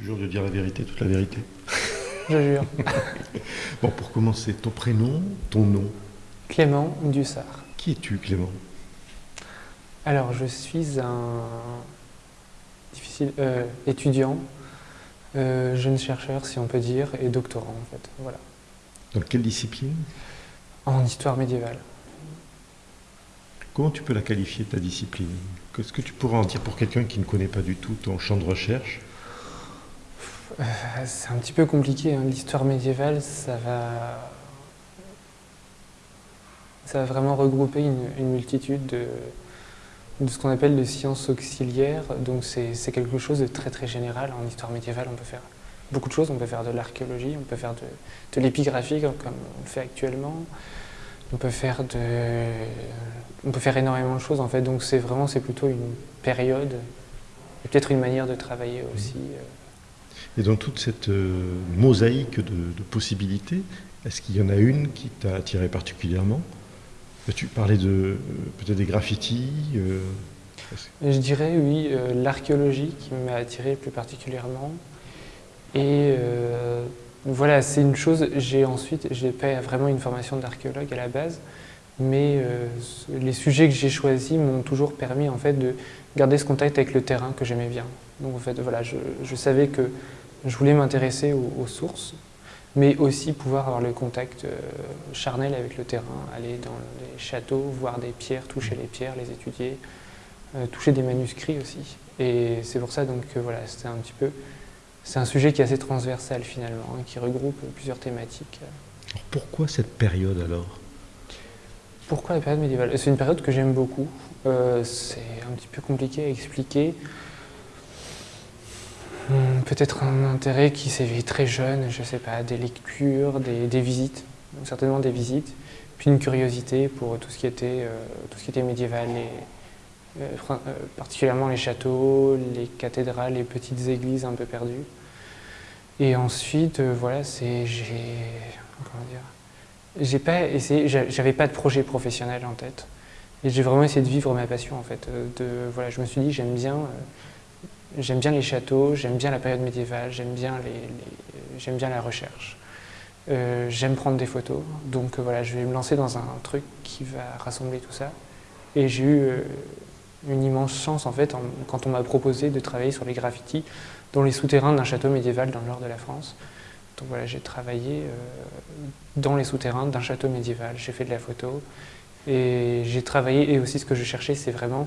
Tu jures de dire la vérité, toute la vérité Je jure. bon, pour commencer, ton prénom, ton nom Clément Dussard. Qui es-tu, Clément? Alors, je suis un difficile, euh, étudiant, euh, jeune chercheur, si on peut dire, et doctorant, en fait. Voilà. Dans quelle discipline? En histoire médiévale. Comment tu peux la qualifier, ta discipline? Qu'est-ce que tu pourrais en dire pour quelqu'un qui ne connaît pas du tout ton champ de recherche? Euh, C'est un petit peu compliqué. Hein. L'histoire médiévale, ça va... ça va vraiment regrouper une, multitude de, de ce qu'on appelle les sciences auxiliaires. Donc c'est quelque chose de très très général. En histoire médiévale, on peut faire beaucoup de choses. On peut faire de l'archéologie, on peut faire de, de l'épigraphie, comme on le fait actuellement. On peut faire de, on peut faire énormément de choses en fait. Donc c'est vraiment, plutôt une période, et peut-être une manière de travailler aussi. Euh. Et dans toute cette euh, mosaïque de, possibilités, est-ce qu'il y en a une qui t'a attiré particulièrement? Tu parlais de euh, peut-être des graffitis Je dirais oui, l'archéologie qui m'a attiré plus particulièrement. Et voilà, c'est une chose, j'ai ensuite, j'ai pas vraiment une formation d'archéologue à la base, mais euh, les sujets que j'ai choisis m'ont toujours permis en fait de garder ce contact avec le terrain que j'aimais bien. Donc en fait, voilà, je, savais que je voulais m'intéresser aux, sources, mais aussi pouvoir avoir le contact euh, charnel avec le terrain, aller dans les châteaux, voir des pierres, toucher les pierres, les étudier, euh, toucher des manuscrits aussi. Et c'est pour ça donc que voilà, c'était un petit peu c'est un sujet qui est assez transversal finalement, hein, qui regroupe plusieurs thématiques. pourquoi cette période alors? Pourquoi la période médiévale? C'est une période que j'aime beaucoup. Euh, c'est un petit peu compliqué à expliquer. Hmm, peut-être un intérêt qui s'éveille très jeune, je ne sais pas, des lectures, des, visites, certainement des visites, puis une curiosité pour tout ce qui était, euh, tout ce qui était médiéval, et, euh, particulièrement les châteaux, les cathédrales, les petites églises un peu perdues. Et ensuite, euh, voilà, j'ai pas essayé, j'avais pas de projet professionnel en tête. Et j'ai vraiment essayé de vivre ma passion en fait. Euh, de, voilà, je me suis dit j'aime bien, euh, j'aime bien les châteaux, j'aime bien la période médiévale, j'aime bien la recherche. j'aime prendre des photos, donc voilà, je vais me lancer dans un truc qui va rassembler tout ça. Et j'ai eu une immense chance en fait quand on m'a proposé de travailler sur les graffitis dans les souterrains d'un château médiéval dans le nord de la France. Donc voilà, j'ai travaillé euh, dans les souterrains d'un château médiéval, j'ai fait de la photo et j'ai travaillé, et aussi ce que je cherchais, c'est vraiment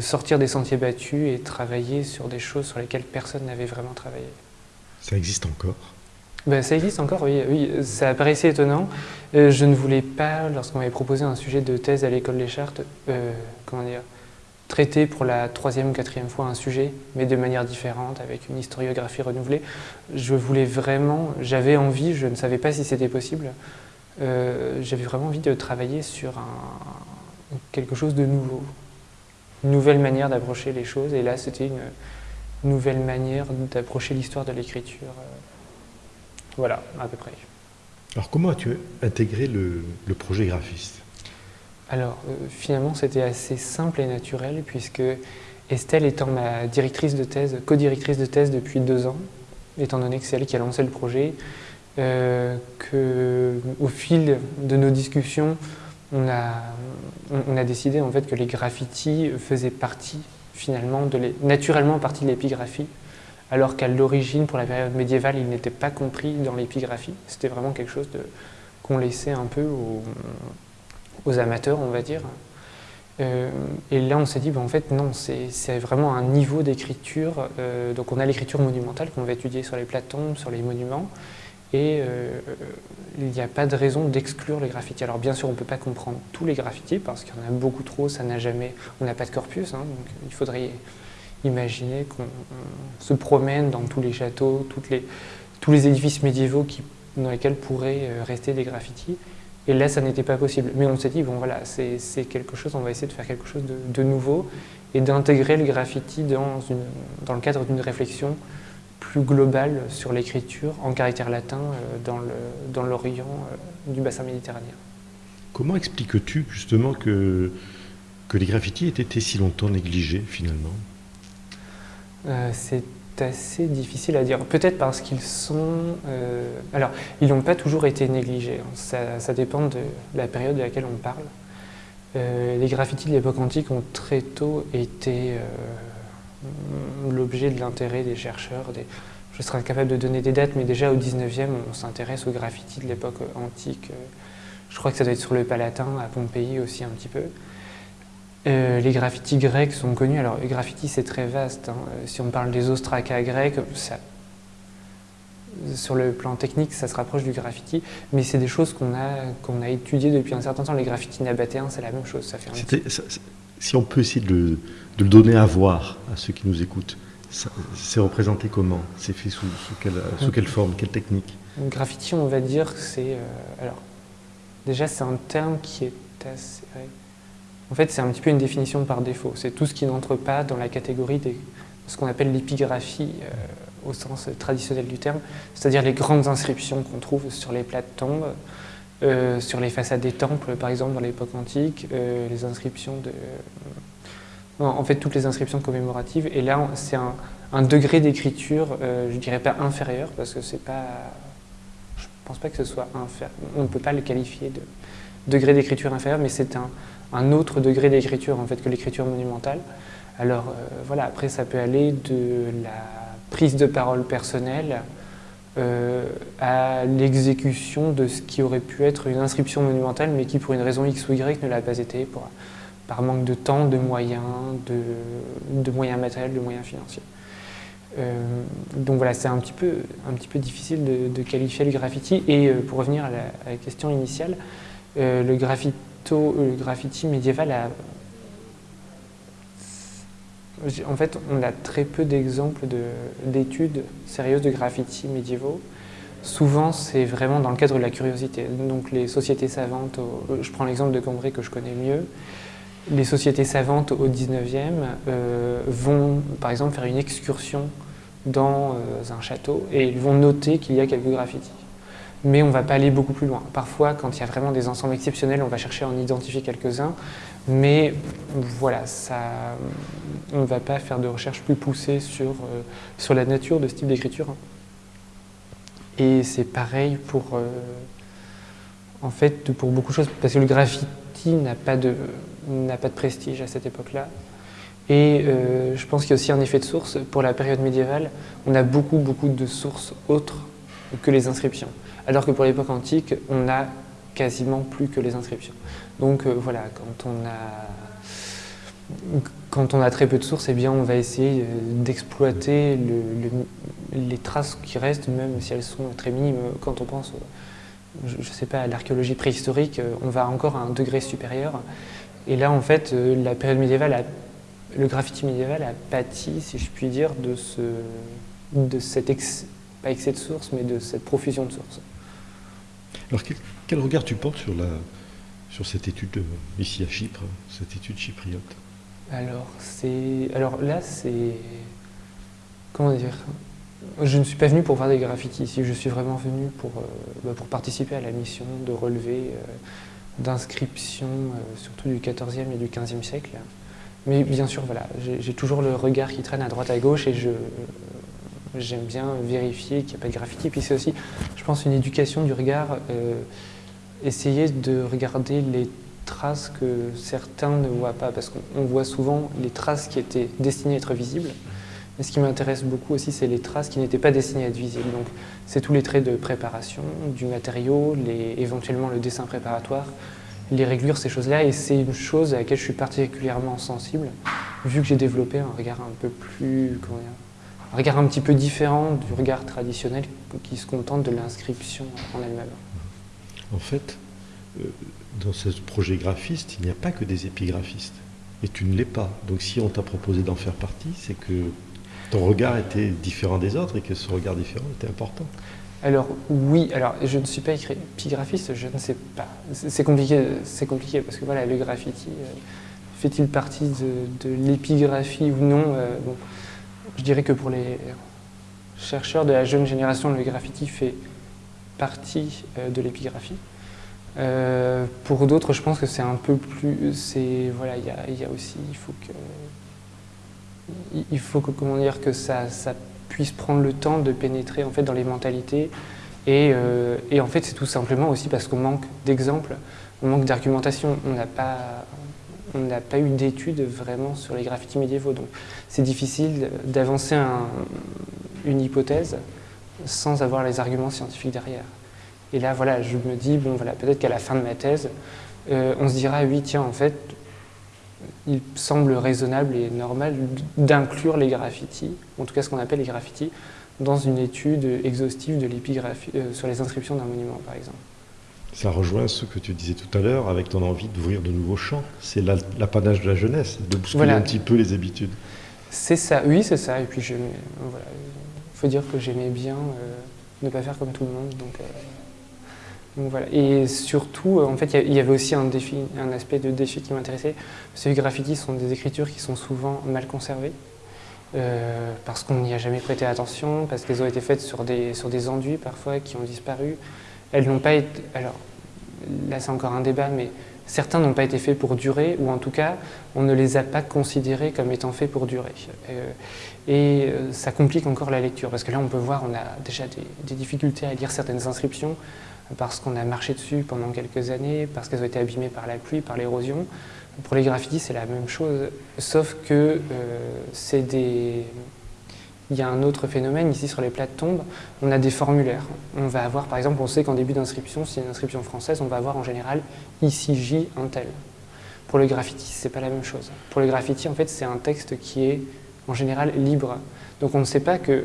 sortir des sentiers battus et travailler sur des choses sur lesquelles personne n'avait vraiment travaillé. Ça existe encore? Ben, Ça existe encore, oui. oui. Ça paraissait étonnant. Euh, je ne voulais pas, lorsqu'on m'avait proposé un sujet de thèse à l'école des Chartes, euh, comment dire, traiter pour la troisième ou quatrième fois un sujet, mais de manière différente, avec une historiographie renouvelée. Je voulais vraiment, j'avais envie, je ne savais pas si c'était possible, euh, j'avais vraiment envie de travailler sur un, quelque chose de nouveau, nouvelle manière d'approcher les choses, et là c'était une nouvelle manière d'approcher l'histoire de l'écriture. Voilà, à peu près. Alors comment as-tu intégré le projet graphiste? Alors, euh, finalement, c'était assez simple et naturel, puisque Estelle étant ma directrice de thèse, co-directrice de thèse depuis deux ans, étant donné que c'est elle qui a lancé le projet, euh, qu'au fil de nos discussions, on a, on a, décidé en fait que les graffitis faisaient partie, finalement, de naturellement partie de l'épigraphie, alors qu'à l'origine, pour la période médiévale, il n'était pas compris dans l'épigraphie. C'était vraiment quelque chose qu'on laissait un peu au, aux amateurs, on va dire. Euh, et là, on s'est dit, ben, en fait, non, c'est vraiment un niveau d'écriture. Euh, donc, on a l'écriture monumentale qu'on va étudier sur les platombes, sur les monuments, et euh, il n'y a pas de raison d'exclure les graffitis. Alors, bien sûr, on ne peut pas comprendre tous les graffitis, parce qu'il y en a beaucoup trop, ça n'a jamais... On n'a pas de corpus, hein, donc il faudrait imaginer qu'on se promène dans tous les châteaux, toutes les, tous les édifices médiévaux dans lesquels pourraient rester des graffitis. Et là, ça n'était pas possible. Mais on s'est dit, bon voilà, c'est quelque chose, on va essayer de faire quelque chose de, nouveau et d'intégrer le graffiti dans, dans le cadre d'une réflexion plus globale sur l'écriture en caractère latin euh, dans l'Orient euh, du bassin méditerranéen. Comment expliques-tu justement que, que les graffitis aient été si longtemps négligés finalement? Euh, C'est assez difficile à dire. Peut-être parce qu'ils sont... Euh, alors, ils n'ont pas toujours été négligés. Ça, ça, dépend de la période de laquelle on parle. Euh, les graffitis de l'époque antique ont très tôt été l'objet de l'intérêt des chercheurs. Des... Je serais incapable de donner des dates, mais déjà au 19e, on s'intéresse aux graffitis de l'époque antique. Je crois que ça doit être sur le Palatin, à Pompéi aussi un petit peu. Euh, les graffitis grecs sont connus. Alors, les graffitis, c'est très vaste. Hein. Si on parle des ostracas grecs, ça, sur le plan technique, ça se rapproche du graffiti, mais c'est des choses qu'on a, qu'on a étudiées depuis un certain temps. Les graffitis nabatéens, c'est la même chose. Ça fait si on peut essayer de le, donner à voir à ceux qui nous écoutent, c'est représenté comment? C'est fait sous, quelle, forme, quelle technique? Le graffiti, on va dire, c'est... Euh, alors, déjà, c'est un terme qui est assez... En fait, c'est un petit peu une définition par défaut. C'est tout ce qui n'entre pas dans la catégorie de ce qu'on appelle l'épigraphie euh, au sens traditionnel du terme, c'est-à-dire les grandes inscriptions qu'on trouve sur les plates tombes, euh, sur les façades des temples, par exemple, dans l'époque antique, les inscriptions de... en fait, toutes les inscriptions commémoratives. Et là, c'est un, degré d'écriture, je dirais pas inférieur, parce que c'est pas... Je pense pas que ce soit inférieur. On ne peut pas le qualifier de degré d'écriture inférieur, mais c'est un, autre degré d'écriture en fait que l'écriture monumentale. Alors euh, voilà, après ça peut aller de la prise de parole personnelle euh, à l'exécution de ce qui aurait pu être une inscription monumentale, mais qui pour une raison X ou Y ne l'a pas été, par manque de temps, de moyens, de, moyens matériels, de moyens financiers. Euh, donc voilà, c'est un, petit peu, difficile de, qualifier le graffiti. Et pour revenir à la, question initiale, le graffiti le graffiti médiéval a... En fait, on a très peu d'exemples d'études sérieuses de graffiti médiévaux. Souvent, c'est vraiment dans le cadre de la curiosité. Donc les sociétés savantes, je prends l'exemple de Cambrai que je connais mieux, les sociétés savantes au 19e euh, vont par exemple faire une excursion dans euh, un château et ils vont noter qu'il y a quelques graffitis mais on ne va pas aller beaucoup plus loin. Parfois, quand il y a vraiment des ensembles exceptionnels, on va chercher à en identifier quelques-uns, mais voilà, ça, on ne va pas faire de recherche plus poussée sur, euh, sur la nature de ce type d'écriture. Et c'est pareil pour, en fait, pour beaucoup de choses, parce que le graffiti n'a pas de, n'a pas de prestige à cette époque-là. Et euh, je pense qu'il y a aussi un effet de source. Pour la période médiévale, on a beaucoup, beaucoup de sources autres que les inscriptions alors que pour l'époque antique, on n'a quasiment plus que les inscriptions. Donc euh, voilà, quand on, a, quand on a très peu de sources, eh bien, on va essayer euh, d'exploiter les traces qui restent, même si elles sont très minimes. Quand on pense, je ne sais pas, à l'archéologie préhistorique, on va encore à un degré supérieur. Et là, en fait, la période médiévale, le graffiti médiéval a pâti, si je puis dire, de, ce, de cet pas excès de sources, mais de cette profusion de sources. Alors quel, regard tu portes sur, la, sur cette étude euh, ici à Chypre, cette étude chypriote? Alors, alors là, c'est... Comment dire? Je ne suis pas venu pour voir des graffitis ici, je suis vraiment venu pour, euh, bah, pour participer à la mission de relevé euh, d'inscriptions, surtout du XIVe et du XVe siècle. Mais bien sûr, voilà, j'ai toujours le regard qui traîne à droite à gauche et je, j'aime bien vérifier qu'il n'y a pas de graffiti. Puis c'est aussi, je pense, une éducation du regard, euh, essayer de regarder les traces que certains ne voient pas, parce qu'on voit souvent les traces qui étaient destinées à être visibles. Mais ce qui m'intéresse beaucoup aussi, c'est les traces qui n'étaient pas destinées à être visibles. Donc, c'est tous les traits de préparation, du matériau, éventuellement le dessin préparatoire, les réglures, ces choses-là. Et c'est une chose à laquelle je suis particulièrement sensible, vu que j'ai développé un regard un peu plus, un regard un petit peu différent du regard traditionnel qui se contente de l'inscription en elle-même. En fait, euh, dans ce projet graphiste, il n'y a pas que des épigraphistes. Et tu ne l'es pas. Donc si on t'a proposé d'en faire partie, c'est que ton regard était différent des autres et que ce regard différent était important. Alors oui, alors je ne suis pas épigraphiste, je ne sais pas. C'est compliqué, c'est compliqué parce que voilà, le graffiti, euh, fait-il partie de, l'épigraphie ou non euh, je dirais que pour les chercheurs de la jeune génération, le graffiti fait partie euh, de l'épigraphie. Pour d'autres, je pense que c'est un peu plus... Voilà, il y a, aussi... Il faut que... Il faut que, comment dire, que ça, puisse prendre le temps de pénétrer en fait, dans les mentalités. Et, et en fait, c'est tout simplement aussi parce qu'on manque d'exemples, on manque d'argumentation. On n'a pas, pas eu d'études vraiment sur les graffitis médiévaux. Donc c'est difficile d'avancer une hypothèse sans avoir les arguments scientifiques derrière. Et là, voilà, je me dis, bon, voilà, peut-être qu'à la fin de ma thèse, euh, on se dira, oui, tiens, en fait, il semble raisonnable et normal d'inclure les graffitis, en tout cas ce qu'on appelle les graffitis, dans une étude exhaustive de l'épigraphie euh, sur les inscriptions d'un monument, par exemple. Ça rejoint ce que tu disais tout à l'heure avec ton envie d'ouvrir de nouveaux champs. C'est l'apanage de la jeunesse, de bousculer un petit peu les habitudes. C'est ça, oui, c'est ça. Et puis, il voilà, faut dire que j'aimais bien euh, ne pas faire comme tout le monde. Donc, euh, Et surtout, euh, en fait, il y, avait aussi un, aspect de défi qui m'intéressait. Ces graffitis sont des écritures qui sont souvent mal conservées. parce qu'on n'y a jamais prêté attention, parce qu'elles ont été faites sur des, sur des enduits parfois qui ont disparu. Elles n'ont pas été. Alors, là, c'est encore un débat, mais certains n'ont pas été faits pour durer, ou en tout cas, on ne les a pas considérés comme étant faits pour durer. Euh, et euh, ça complique encore la lecture, parce que là, on peut voir, on a déjà des, difficultés à lire certaines inscriptions, parce qu'on a marché dessus pendant quelques années, parce qu'elles ont été abîmées par la pluie, par l'érosion. Pour les graffitis, c'est la même chose, sauf que euh, c'est des il y a un autre phénomène ici sur les plates tombes, on a des formulaires. On va avoir, par exemple, on sait qu'en début d'inscription, si c'est une inscription française, on va avoir en général ici J un tel. Pour le graffiti, c'est pas la même chose. Pour le graffiti, en fait, c'est un texte qui est en général libre. Donc on ne sait pas que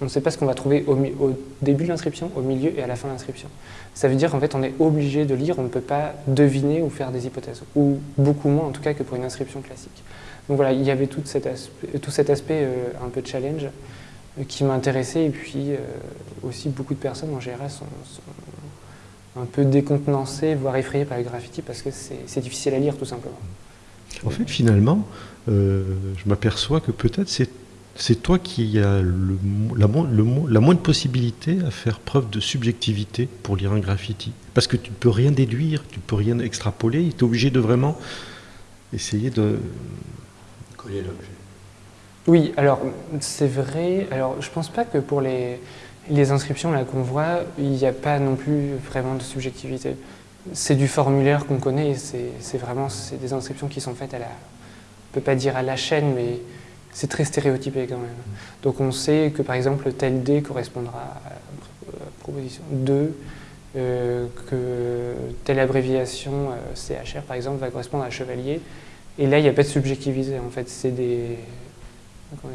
on ne sait pas ce qu'on va trouver au, début de l'inscription, au milieu et à la fin de l'inscription. Ça veut dire qu'en fait, on est obligé de lire, on ne peut pas deviner ou faire des hypothèses, ou beaucoup moins en tout cas que pour une inscription classique. Donc voilà, il y avait tout cet aspect, euh, un peu challenge euh, qui m'intéressait et puis euh, aussi beaucoup de personnes en général sont, un peu décontenancées, voire effrayées par le graffiti parce que c'est difficile à lire tout simplement. En fait, finalement, je m'aperçois que peut-être c'est toi qui as la, moindre possibilité à faire preuve de subjectivité pour lire un graffiti. Parce que tu ne peux rien déduire, tu ne peux rien extrapoler, tu es obligé de vraiment essayer de, oui, alors c'est vrai. Alors je pense pas que pour les, les inscriptions qu'on voit, il n'y a pas non plus vraiment de subjectivité. C'est du formulaire qu'on connaît, c'est vraiment des inscriptions qui sont faites à la, on peut pas dire à la chaîne, mais c'est très stéréotypé quand même. Donc on sait que par exemple tel D correspondra à la proposition 2, euh, que telle abréviation euh, CHR par exemple va correspondre à chevalier, et là, il n'y a pas de subjectivité, en fait. C'est des... On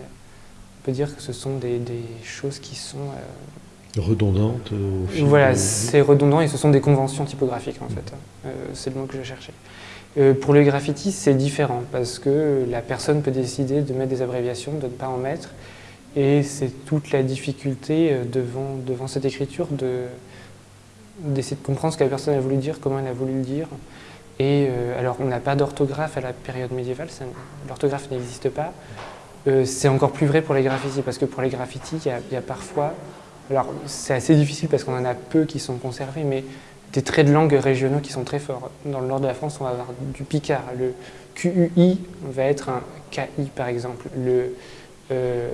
peut dire que ce sont des, choses qui sont... Euh, Redondantes au fil Voilà, c'est redondant et ce sont des conventions typographiques, en fait. C'est le mot que je cherchais. Euh, pour le graffiti, c'est différent parce que la personne peut décider de mettre des abréviations, de ne pas en mettre. Et c'est toute la difficulté devant, devant cette écriture d'essayer de, comprendre ce que la personne a voulu dire, comment elle a voulu le dire. Et euh, alors, on n'a pas d'orthographe à la période médiévale, l'orthographe n'existe pas. Euh, c'est encore plus vrai pour les graffitis, parce que pour les graffitis, il y, a parfois, alors c'est assez difficile parce qu'on en a peu qui sont conservés, mais des traits de langue régionaux qui sont très forts. Dans le nord de la France, on va avoir du picard. Le QUI va être un KI, par exemple. Le, euh,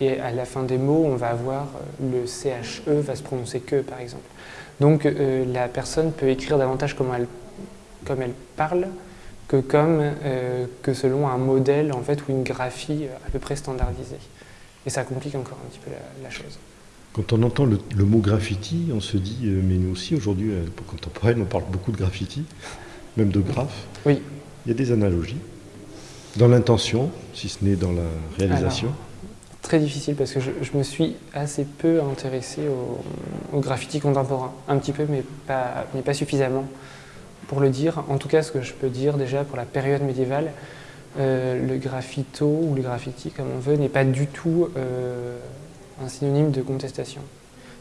et à la fin des mots, on va avoir le CHE va se prononcer que, par exemple. Donc euh, la personne peut écrire davantage comme elle, parle que, comme, euh, que selon un modèle en fait, ou une graphie à peu près standardisée. Et ça complique encore un petit peu la, chose. Quand on entend le, mot graffiti, on se dit, euh, mais nous aussi aujourd'hui, à l'époque contemporaine, on parle beaucoup de graffiti, même de graphe. Oui. Il y a des analogies, dans l'intention, si ce n'est dans la réalisation très difficile parce que je, me suis assez peu intéressé au, graffiti contemporain. Un petit peu, mais pas, mais pas suffisamment pour le dire. En tout cas, ce que je peux dire déjà pour la période médiévale, euh, le graffito ou le graffiti, comme on veut, n'est pas du tout euh, un synonyme de contestation.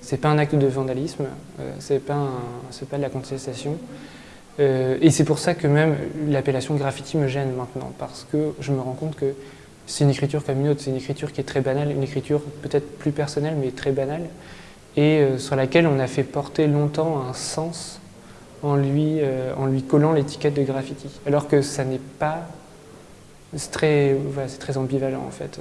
C'est pas un acte de vandalisme, euh, c'est pas, pas de la contestation. et c'est pour ça que même l'appellation graffiti me gêne maintenant, parce que je me rends compte que c'est une écriture comme une autre, c'est une écriture qui est très banale, une écriture peut-être plus personnelle mais très banale, et euh, sur laquelle on a fait porter longtemps un sens en lui, euh, en lui collant l'étiquette de graffiti. Alors que ça n'est pas... C'est très, très ambivalent en fait.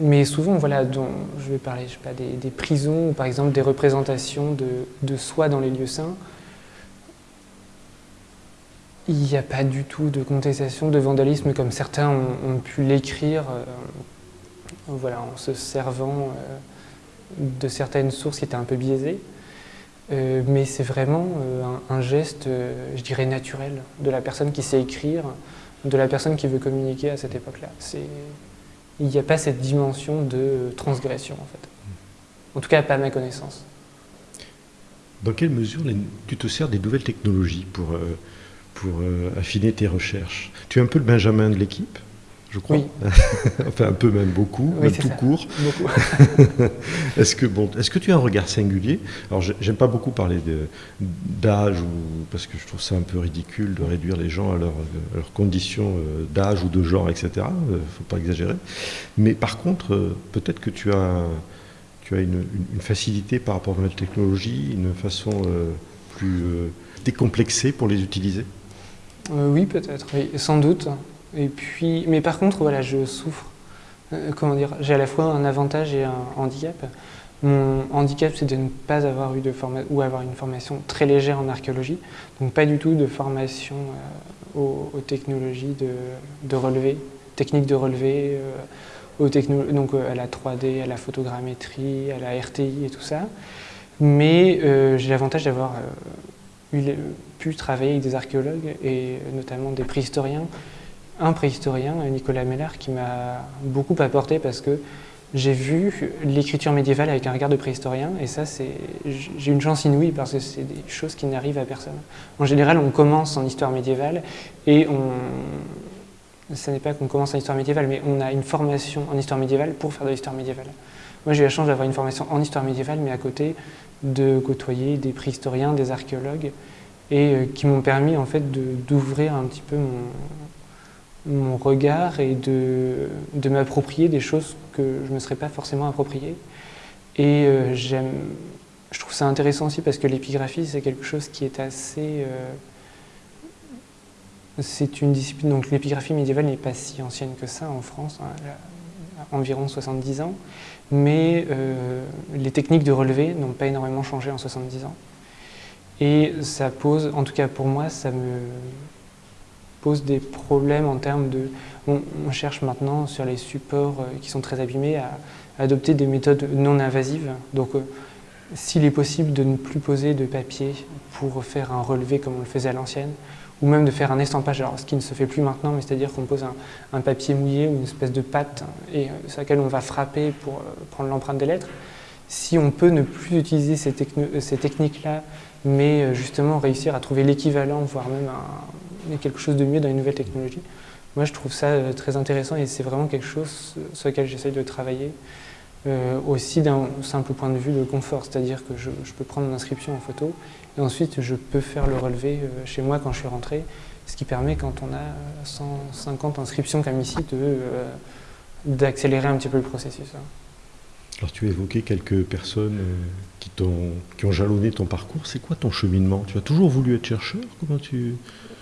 Mais souvent, voilà, dont, je vais parler je sais pas, des, prisons ou par exemple des représentations de, soi dans les lieux saints. Il n'y a pas du tout de contestation de vandalisme comme certains ont, pu l'écrire voilà, en se servant de certaines sources qui étaient un peu biaisées. Euh, mais c'est vraiment euh, un, geste, euh, je dirais, naturel de la personne qui sait écrire, de la personne qui veut communiquer à cette époque-là. Il n'y a pas cette dimension de transgression, en fait. En tout cas, pas à ma connaissance. Dans quelle mesure tu te sers des nouvelles technologies pour, pour affiner tes recherches? Tu es un peu le Benjamin de l'équipe? Je crois. Oui. enfin, un peu même beaucoup, même tout court. est-ce que bon, est-ce que tu as un regard singulier? Alors, j'aime pas beaucoup parler d'âge parce que je trouve ça un peu ridicule de réduire les gens à, leurs conditions euh, d'âge ou de genre, etc. Il euh, faut pas exagérer. Mais par contre, euh, peut-être que tu as tu as une, facilité par rapport à la technologie, une façon plus décomplexée pour les utiliser? oui, peut-être. sans doute. Et puis, mais par contre, voilà, je souffre. Euh, comment dire J'ai à la fois un avantage et un handicap. Mon handicap, c'est de ne pas avoir eu de formation ou avoir une formation très légère en archéologie, donc pas du tout de formation euh, aux, technologies de, de, relevé, techniques de relevé, euh, aux donc à la 3D, à la photogrammétrie, à la RTI et tout ça. Mais j'ai l'avantage d'avoir pu travailler avec des archéologues et notamment des préhistoriens un préhistorien, Nicolas Meller, qui m'a beaucoup apporté parce que j'ai vu l'écriture médiévale avec un regard de préhistorien et ça, j'ai une chance inouïe parce que c'est des choses qui n'arrivent à personne. En général, on commence en histoire médiévale et on... Ce n'est pas qu'on commence en histoire médiévale, mais on a une formation en histoire médiévale pour faire de l'histoire médiévale. Moi, j'ai eu la chance d'avoir une formation en histoire médiévale, mais à côté de côtoyer des préhistoriens, des archéologues, et euh, qui m'ont permis en fait d'ouvrir un petit peu mon, mon regard et de, de m'approprier des choses que je ne me serais pas forcément appropriées. Et euh, j'aime, je trouve ça intéressant aussi parce que l'épigraphie, c'est quelque chose qui est assez... Euh, c'est une discipline, donc l'épigraphie médiévale n'est pas si ancienne que ça en France, hein, environ 70 ans, mais euh, les techniques de relevé n'ont pas énormément changé en 70 ans. Et ça pose, en tout cas pour moi, ça me, pose des problèmes en termes de... On, cherche maintenant sur les supports euh, qui sont très abîmés à, adopter des méthodes non invasives. Donc euh, s'il est possible de ne plus poser de papier pour faire un relevé comme on le faisait à l'ancienne, ou même de faire un estampage, alors ce qui ne se fait plus maintenant, mais c'est-à-dire qu'on pose un, papier mouillé ou une espèce de pâte et euh, sur laquelle on va frapper pour prendre l'empreinte des lettres. Si on peut ne plus utiliser ces, ces techniques-là, mais justement réussir à trouver l'équivalent, voire même un, quelque chose de mieux dans les nouvelles technologies. Moi, je trouve ça euh, très intéressant et c'est vraiment quelque chose sur lequel j'essaye de travailler. Euh, aussi d'un simple point de vue de confort, c'est-à-dire que je, peux prendre mon inscription en photo et ensuite je peux faire le relevé euh, chez moi quand je suis rentré, ce qui permet quand on a 150 inscriptions comme ici d'accélérer un petit peu le processus. Hein. Alors tu as évoqué quelques personnes qui, ont, qui ont jalonné ton parcours. C'est quoi ton cheminement? Tu as toujours voulu être chercheur? Comment tu...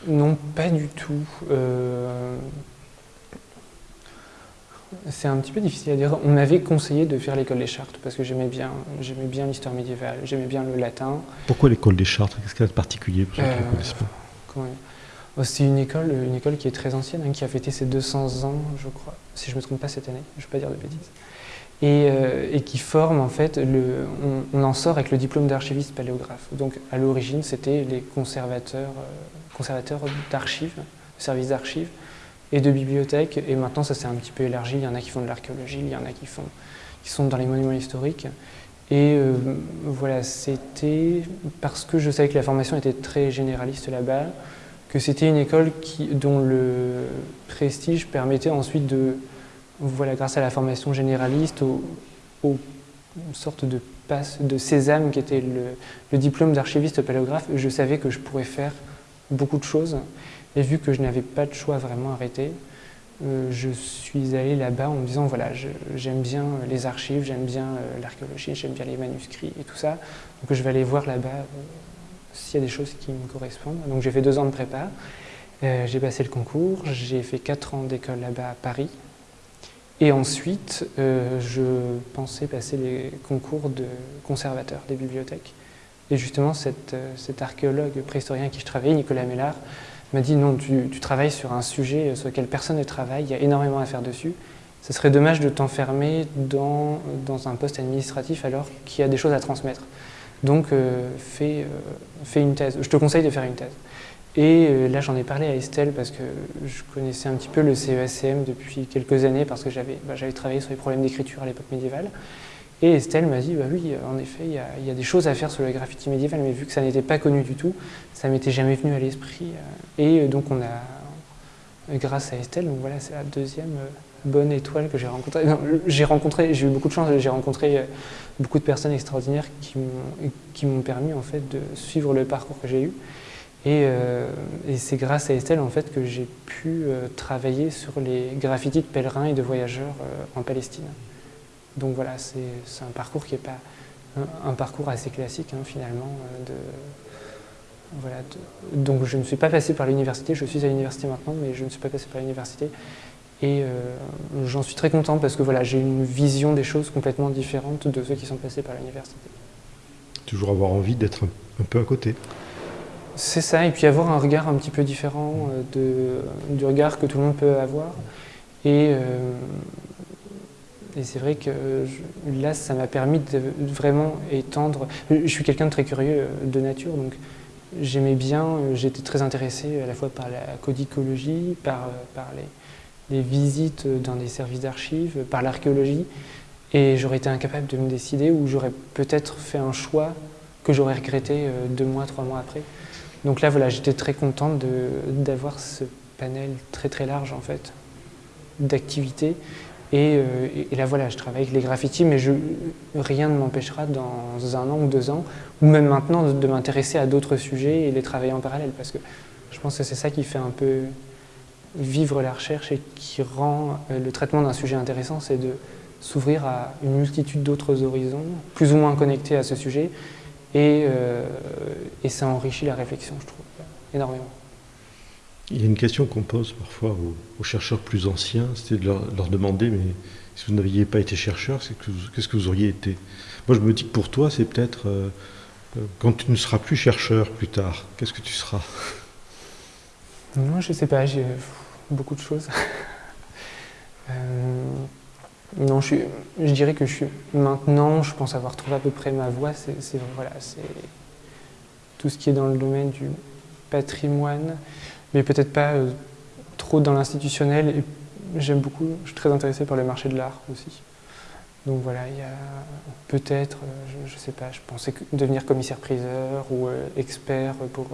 Non, pas du tout. Euh, c'est un petit peu difficile à dire. On m'avait conseillé de faire l'école des Chartes parce que j'aimais bien, j'aimais bien l'histoire médiévale, j'aimais bien le latin. Pourquoi l'école des Chartes Qu'est-ce qu'il y a de particulier pour ceux qui ne euh, oh, C'est une école, une école qui est très ancienne, hein, qui a fêté ses 200 ans, je crois, si je ne me trompe pas cette année, je ne vais pas dire de bêtises. Euh, et, qui forme en fait, on, en sort avec le diplôme d'archiviste paléographe. Donc à l'origine, c'était les conservateurs conservateur d'archives, de services d'archives et de bibliothèques. Et maintenant, ça s'est un petit peu élargi. Il y en a qui font de l'archéologie, il y en a qui, font, qui sont dans les monuments historiques. Et euh, voilà, c'était parce que je savais que la formation était très généraliste là-bas, que c'était une école dont le prestige permettait ensuite de, voilà, grâce à la formation généraliste, aux, aux sortes de passe de sésame qui était le, le diplôme d'archiviste paléographe, je savais que je pourrais faire beaucoup de choses. Et vu que je n'avais pas de choix vraiment arrêté, euh, je suis allé là-bas en me disant voilà, j'aime bien les archives, j'aime bien euh, l'archéologie, j'aime bien les manuscrits et tout ça. Donc je vais aller voir là-bas euh, s'il y a des choses qui me correspondent. Donc j'ai fait deux ans de prépa, j'ai passé le concours, j'ai fait quatre ans d'école là-bas à Paris. Et ensuite, euh, je pensais passer les concours de conservateur des bibliothèques. Et justement, euh, cet archéologue préhistorien qui je travaillais, Nicolas Mellard, m'a dit non, tu, travailles sur un sujet sur lequel personne ne travaille, il y a énormément à faire dessus. Ce serait dommage de t'enfermer dans, dans, un poste administratif alors qu'il y a des choses à transmettre. Donc, euh, fais, fais, une thèse. Je te conseille de faire une thèse. Et euh, là, j'en ai parlé à Estelle parce que je connaissais un petit peu le CESCM depuis quelques années parce que j'avais bah, travaillé sur les problèmes d'écriture à l'époque médiévale. Et Estelle m'a dit, bah oui, en effet, il y, a, des choses à faire sur le graffiti médiéval, mais vu que ça n'était pas connu du tout, ça m'était jamais venu à l'esprit. Et donc, on a, grâce à Estelle, donc voilà, c'est la deuxième bonne étoile que j'ai rencontrée. J'ai rencontré, j'ai eu beaucoup de chance, j'ai rencontré beaucoup de personnes extraordinaires qui m'ont permis en fait de suivre le parcours que j'ai eu. Et, euh, et c'est grâce à Estelle en fait que j'ai pu euh, travailler sur les graffitis de pèlerins et de voyageurs euh, en Palestine. Donc voilà, c'est un parcours qui n'est pas un, parcours assez classique hein, finalement. Donc je ne suis pas passé par l'université, je suis à l'université maintenant, mais je ne suis pas passé par l'université. Et j'en suis très content parce que voilà, j'ai une vision des choses complètement différente de ceux qui sont passés par l'université. Toujours avoir envie d'être un, peu à côté. C'est ça, et puis avoir un regard un petit peu différent euh, du regard que tout le monde peut avoir. Et, euh, c'est vrai que là, ça m'a permis de vraiment étendre. Je suis quelqu'un de très curieux de nature, donc j'aimais bien, j'étais très intéressé à la fois par la codicologie, par, les des visites dans des services d'archives, par l'archéologie, et j'aurais été incapable de me décider ou j'aurais peut-être fait un choix que j'aurais regretté deux mois, trois mois après. Donc là, voilà, j'étais très contente d'avoir ce panel très très large en fait d'activités. Et, euh, là, voilà, je travaille avec les graffitis, mais rien ne m'empêchera dans un an ou deux ans, ou même maintenant, de, de m'intéresser à d'autres sujets et les travailler en parallèle, parce que je pense que c'est ça qui fait un peu vivre la recherche et qui rend le traitement d'un sujet intéressant, c'est de s'ouvrir à une multitude d'autres horizons, plus ou moins connectés à ce sujet, et, euh, et, ça enrichit la réflexion, je trouve, énormément. Il y a une question qu'on pose parfois aux, aux, chercheurs plus anciens, c'était de leur, leur, demander, mais si vous n'aviez pas été chercheur, qu'est-ce que vous auriez été? Moi, je me dis que pour toi, c'est peut-être, euh, quand tu ne seras plus chercheur plus tard, qu'est-ce que tu seras? Moi, je ne sais pas, j'ai beaucoup de choses. euh, non, je, je, dirais que je maintenant, je pense avoir trouvé à peu près ma voie. C'est voilà, tout ce qui est dans le domaine du patrimoine, mais peut-être pas euh, trop dans l'institutionnel. J'aime beaucoup, je suis très intéressé par le marché de l'art aussi. Donc voilà, il y a peut-être, euh, je ne sais pas, je pensais devenir commissaire-priseur ou euh, expert pour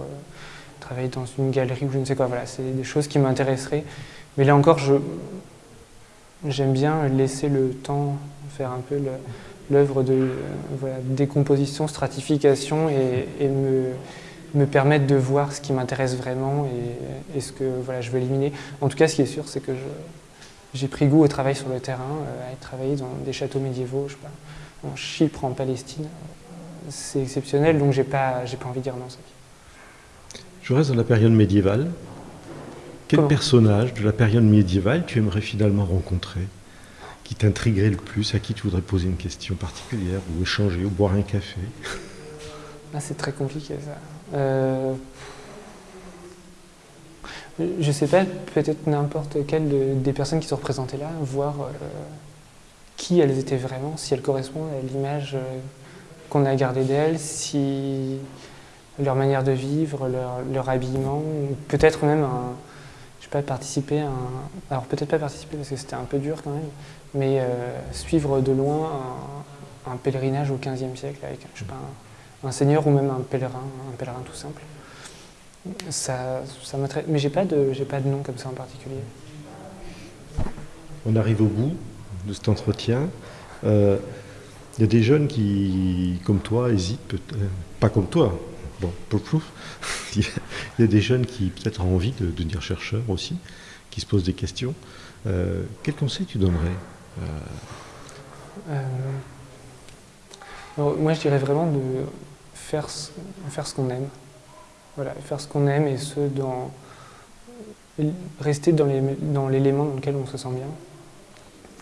travailler dans une galerie ou je ne sais quoi. Voilà, c'est des choses qui m'intéresseraient. Mais là encore, j'aime bien laisser le temps faire un peu l'œuvre de voilà, décomposition, stratification et, me, me, permettre de voir ce qui m'intéresse vraiment et, ce que voilà, je veux éliminer. En tout cas, ce qui est sûr, c'est que j'ai pris goût au travail sur le terrain, euh, à travailler dans des châteaux médiévaux, je sais pas, en Chypre, en Palestine. C'est exceptionnel, donc j'ai pas, pas envie de dire non. Je reste dans la période médiévale. Quel personnage de la période médiévale tu aimerais finalement rencontrer Qui t'intriguerait le plus À qui tu voudrais poser une question particulière Ou échanger, ou boire un café? Ah, C'est très compliqué ça. Euh... Je sais pas, peut-être n'importe quelle de, des personnes qui sont représentées là, voir euh, qui elles étaient vraiment, si elles correspondent à l'image euh, qu'on a gardée d'elles, si leur manière de vivre, leur, leur habillement, peut-être même un, participer à un, alors peut-être pas participer parce que c'était un peu dur quand même, mais euh, suivre de loin un, pèlerinage au XVe siècle avec, je sais pas, un, seigneur ou même un pèlerin, un pèlerin tout simple. Ça, ça mais j'ai pas de, pas de nom comme ça en particulier. On arrive au bout de cet entretien. Euh, il y a des jeunes qui, comme toi, hésitent, pas comme toi, bon, il y a des jeunes qui peut-être ont envie de, de, devenir chercheurs aussi, qui se posent des questions. Euh, quel conseil tu donnerais euh... Moi, je dirais vraiment de faire, faire ce qu'on aime. Voilà, faire ce qu'on aime et ce dans rester dans l'élément dans, dans lequel on se sent bien.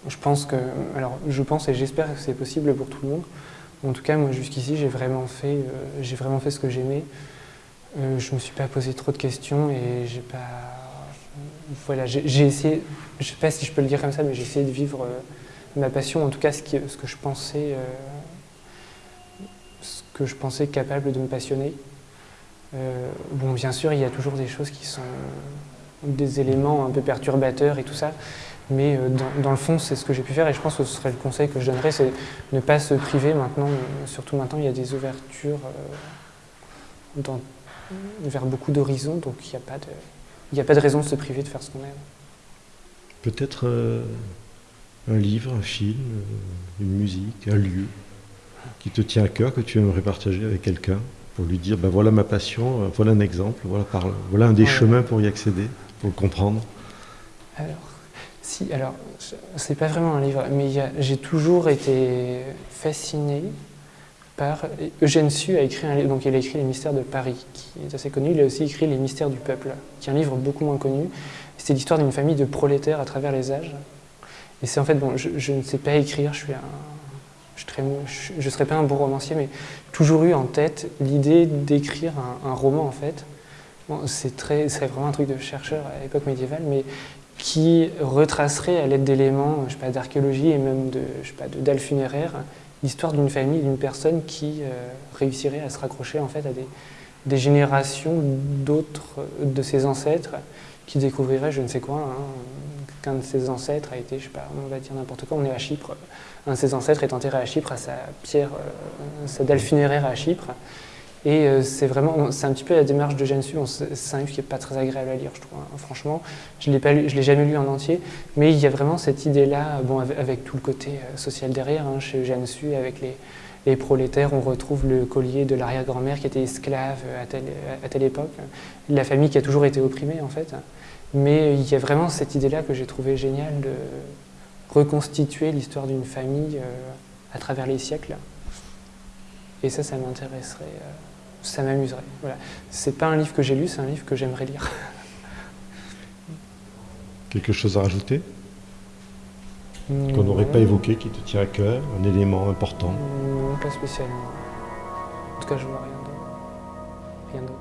je pense que, alors je pense et j'espère que c'est possible pour tout le monde. En tout cas, moi jusqu'ici, j'ai vraiment fait, euh, vraiment fait ce que j'aimais. Euh, je me suis pas posé trop de questions et j'ai pas, voilà, j'ai essayé, je sais pas si je peux le dire comme ça, mais j'ai essayé de vivre euh, ma passion, en tout cas ce, ce que je pensais, ce que je pensais capable de me passionner. bon, bien sûr, il y a toujours des choses qui sont des éléments un peu perturbateurs et tout ça. Mais euh, dans, le fond, c'est ce que j'ai pu faire et je pense que ce serait le conseil que je donnerais, c'est ne pas se priver maintenant. Surtout maintenant, il y a des ouvertures euh, vers beaucoup d'horizons, donc il n'y a, pas de, a pas de raison de se priver de faire ce qu'on aime. Peut-être euh, un livre, un film, une musique, un lieu qui te tient à cœur, que tu aimerais partager avec quelqu'un pour lui dire ben voilà ma passion, voilà un exemple, voilà, voilà un des chemins pour y accéder, pour le comprendre? Alors, si, alors, c'est pas vraiment un livre, mais j'ai toujours été fasciné par. Eugène Sue a écrit donc il a écrit Les Mystères de Paris, qui est assez connu. Il a aussi écrit Les Mystères du Peuple, qui est un livre beaucoup moins connu. C'est l'histoire d'une famille de prolétaires à travers les âges. Et c'est en fait, bon, je, ne sais pas écrire, je suis un. Je serais pas un bon romancier, mais toujours eu en tête l'idée d'écrire un, roman en fait. Bon, c'est vraiment un truc de chercheur à l'époque médiévale, mais qui retracerait à l'aide d'éléments d'archéologie et même de, dalles funéraires l'histoire d'une famille, d'une personne qui euh, réussirait à se raccrocher en fait à des, générations d'autres de ses ancêtres qui découvriraient je ne sais quoi, hein, qu'un de ses ancêtres a été, je sais pas, on va dire n'importe quoi, on est à Chypre, un de ses ancêtres est enterré à Chypre, à sa pierre, euh, sa dalle funéraire à Chypre, et euh, c'est vraiment, c'est un petit peu la démarche de Gensu. C'est un livre qui n'est pas très agréable à lire, je trouve. Hein. Franchement, je ne l'ai jamais lu en entier, mais il y a vraiment cette idée-là, bon, avec, tout le côté euh, social derrière, hein, chez Gensu, avec les, prolétaires, on retrouve le collier de l'arrière-grand-mère qui était esclave à telle, époque, la famille qui a toujours été opprimée en fait. Mais il y a vraiment cette idée-là que j'ai trouvé géniale de reconstituer l'histoire d'une famille euh, à travers les siècles. Et ça, ça m'intéresserait ça m'amuserait. Voilà. C'est pas un livre que j'ai lu, c'est un livre que j'aimerais lire. Quelque chose à rajouter Qu'on n'aurait pas évoqué, qui te tient à cœur, un élément important Non, pas spécialement. En tout cas, je vois rien d'autre. Rien d'autre.